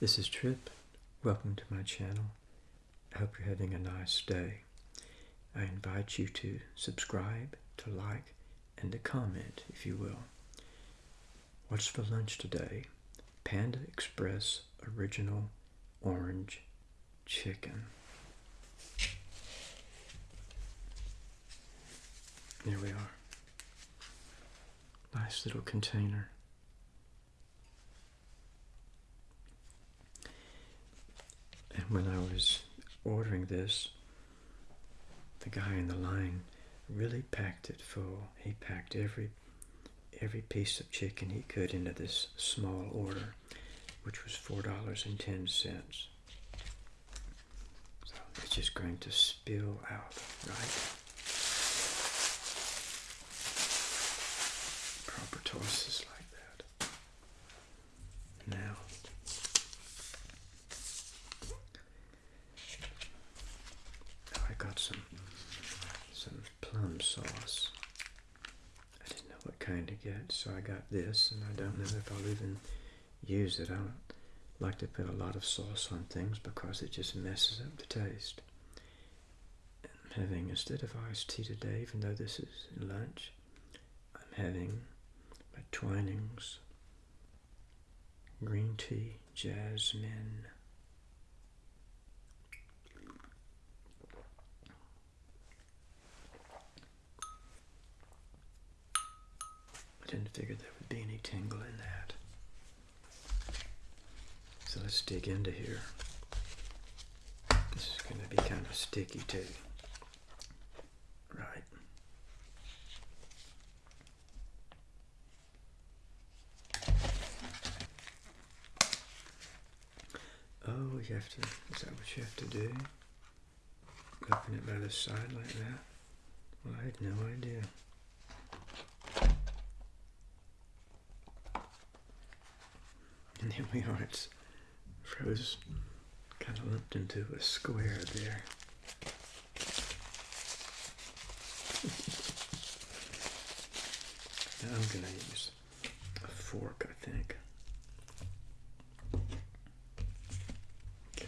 This is Trip. Welcome to my channel. I hope you're having a nice day. I invite you to subscribe, to like, and to comment, if you will. What's for lunch today? Panda Express Original Orange Chicken. Here we are. Nice little container. When I was ordering this, the guy in the line really packed it full. He packed every every piece of chicken he could into this small order, which was four dollars and ten cents. So it's just going to spill out, right? Proper tosses like that. Now I got some some plum sauce. I didn't know what kind to get, so I got this, and I don't know if I'll even use it. I don't like to put a lot of sauce on things because it just messes up the taste. I'm having, instead of iced tea today, even though this is lunch, I'm having my Twinings green tea jasmine. Didn't there would be any tingle in that. So let's dig into here. This is going to be kind of sticky too. Right. Oh, you have to, is that what you have to do? Open it by the side like that? Well, I had no idea. And here we are, it's froze, kind of lumped into a square there. now I'm going to use a fork, I think. Okay.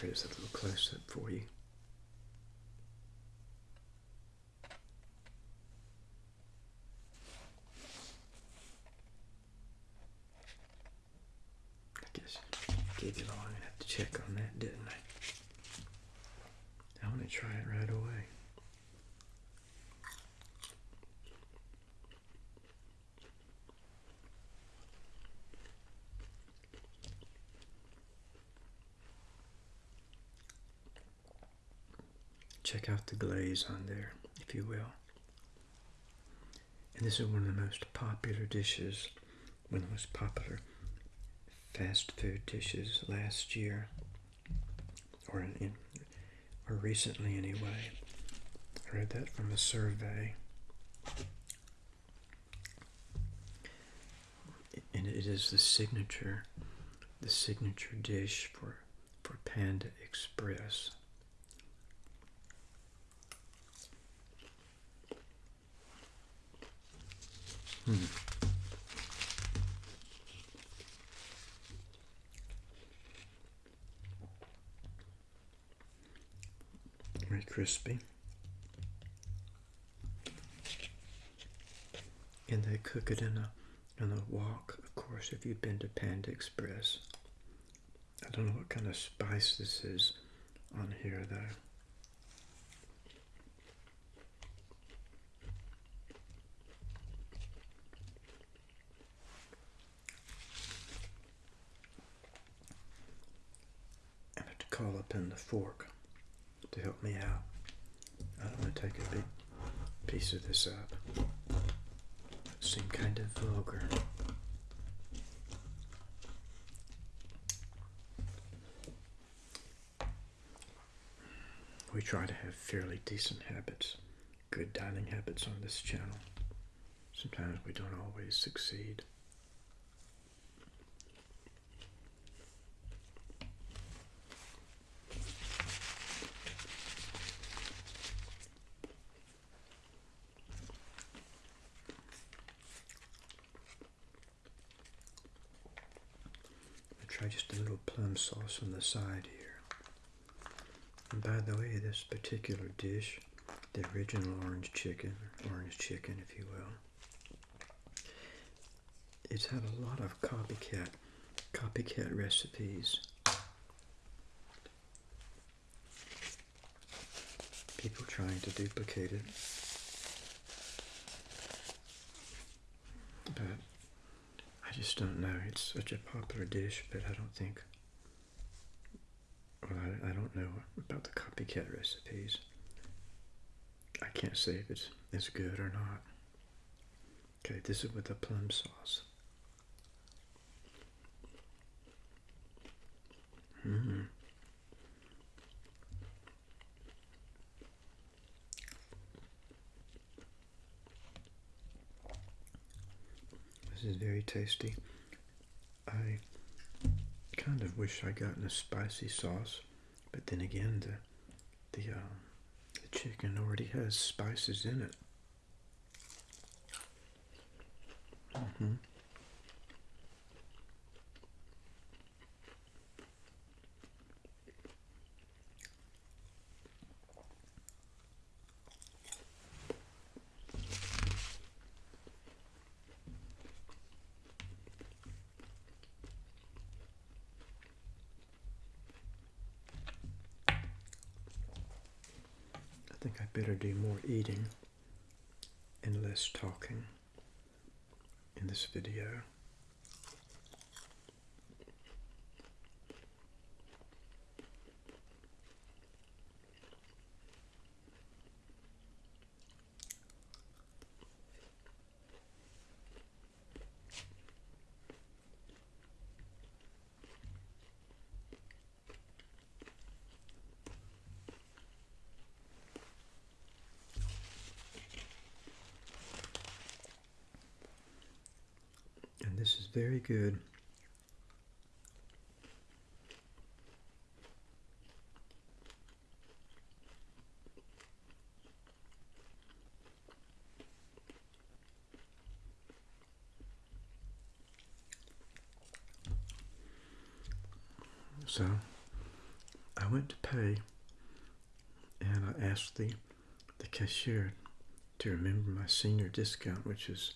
Here's a little close up for you. I guess gave you long enough to check on that, didn't I? I want to try it right away. Check out the glaze on there, if you will. And this is one of the most popular dishes, one of the most popular fast food dishes last year, or in, or recently anyway. I read that from a survey. And it is the signature, the signature dish for for Panda Express. Hmm. Very crispy. And they cook it in a in a wok, of course, if you've been to Panda Express. I don't know what kind of spice this is on here though. I in the fork to help me out. I don't want to take a big piece of this up. It seemed kind of vulgar. We try to have fairly decent habits, good dining habits on this channel. Sometimes we don't always succeed. try just a little plum sauce on the side here. And by the way, this particular dish, the original orange chicken, orange chicken if you will, it's had a lot of copycat, copycat recipes. People trying to duplicate it. But I just don't know. It's such a popular dish, but I don't think. Well, I, don't know about the copycat recipes. I can't say if it's as good or not. Okay, this is with the plum sauce. Mm. This is very tasty. I kind of wish I'd gotten a spicy sauce, but then again, the the, uh, the chicken already has spices in it. Mm-hmm. I think I better do more eating and less talking in this video. And this is very good. So I went to pay and I asked the the cashier to remember my senior discount, which is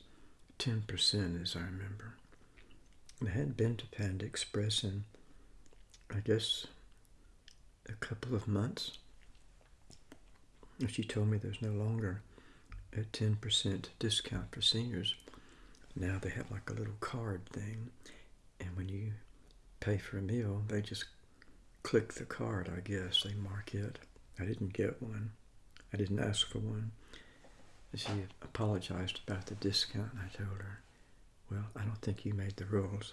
10% as I remember. I hadn't been to Panda Express in, I guess, a couple of months. And she told me there's no longer a 10% discount for seniors. Now they have like a little card thing. And when you pay for a meal, they just click the card, I guess. They mark it. I didn't get one. I didn't ask for one. She apologized about the discount, I told her, Well, I don't think you made the rules.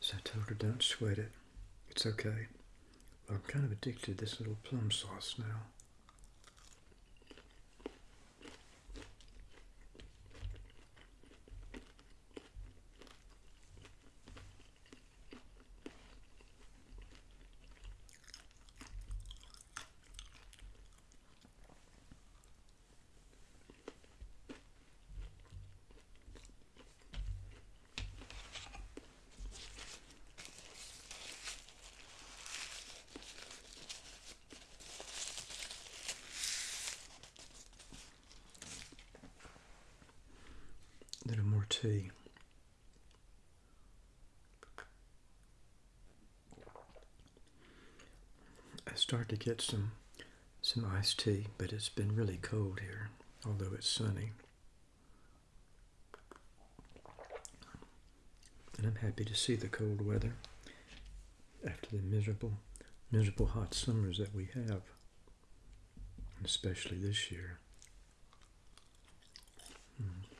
So I told her, Don't sweat it. It's okay. I'm kind of addicted to this little plum sauce now. I start to get some some iced tea, but it's been really cold here, although it's sunny. And I'm happy to see the cold weather after the miserable, miserable hot summers that we have, especially this year. Mm.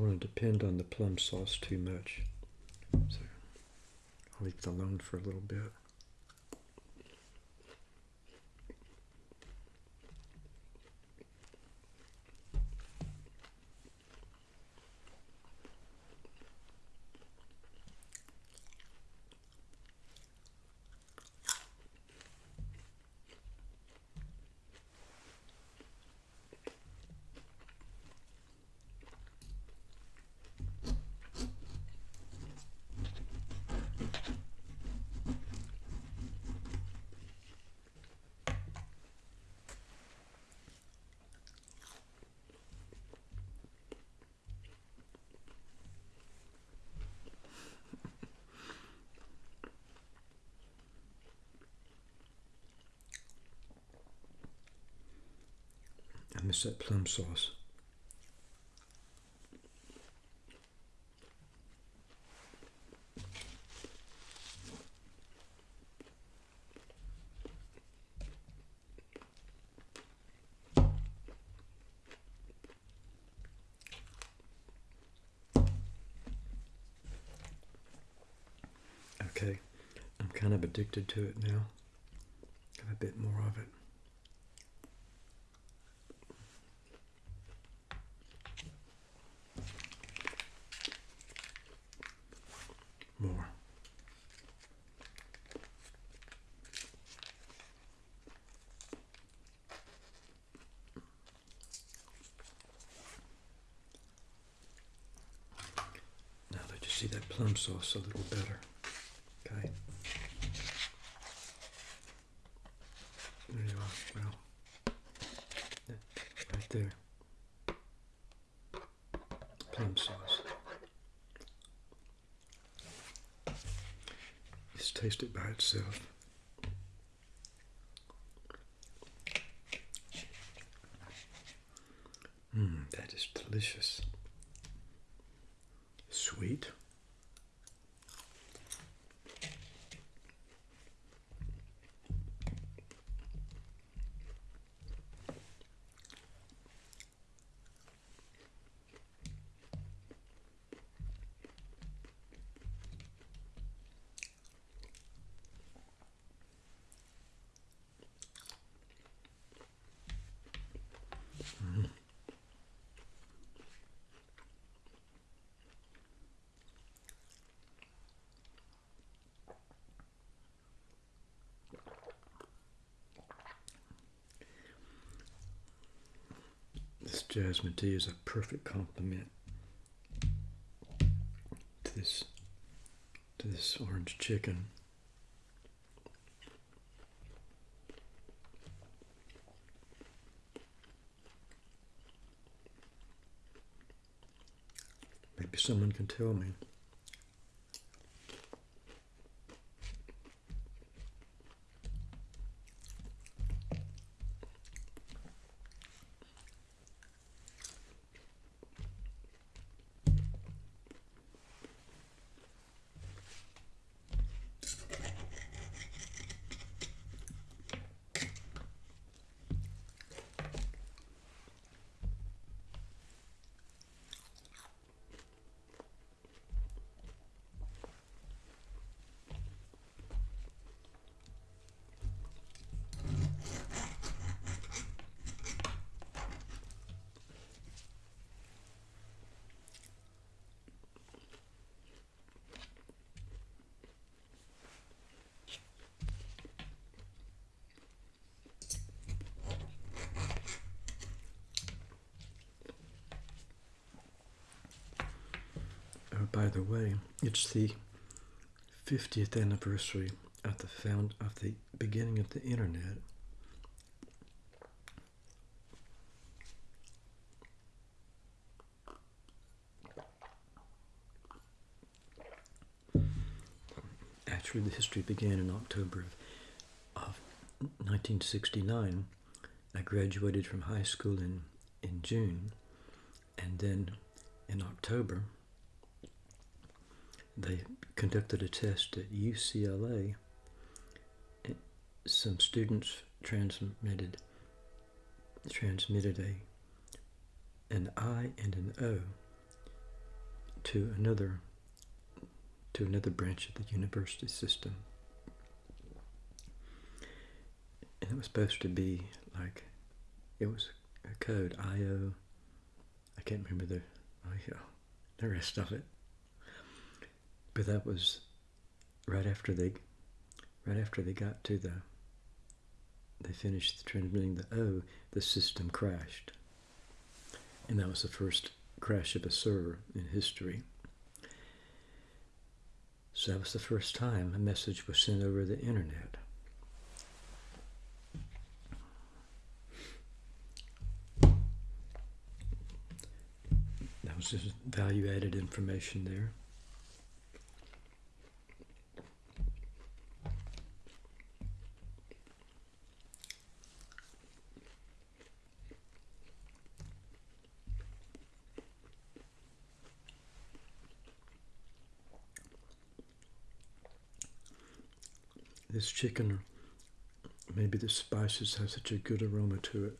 Don't want to depend on the plum sauce too much. So I'll leave it alone for a little bit. Miss that plum sauce. Okay, I'm kind of addicted to it now. Got a bit more of it. more. Now let you see that plum sauce a little better. Okay. There you are. Well, right there. Plum sauce. Just taste it by itself. Mmm, that is delicious. Sweet. This jasmine tea is a perfect complement to this to this orange chicken. Maybe someone can tell me. Oh, by the way, it's the 50th anniversary of the found of the beginning of the internet. Actually, the history began in October of, of 1969. I graduated from high school in, in June, and then in October, they conducted a test at UCLA. Some students transmitted transmitted a an I and an O to another to another branch of the university system. And it was supposed to be like it was a code IO I can't remember the oh yeah, the rest of it. That was right after they right after they got to the they finished transmitting the O, the system crashed. And that was the first crash of a server in history. So that was the first time a message was sent over the internet. That was just value added information there. This chicken, maybe the spices have such a good aroma to it.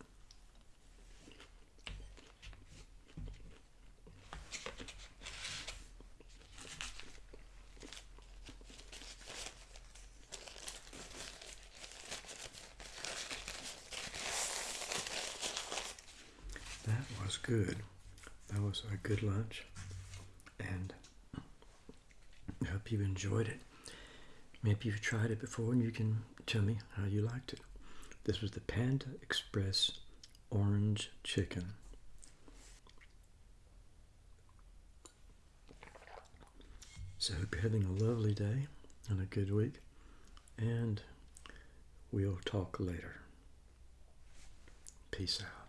That was good. That was a good lunch. And I hope you enjoyed it. Maybe you've tried it before and you can tell me how you liked it. This was the Panda Express Orange Chicken. So hope you're having a lovely day and a good week. And we'll talk later. Peace out.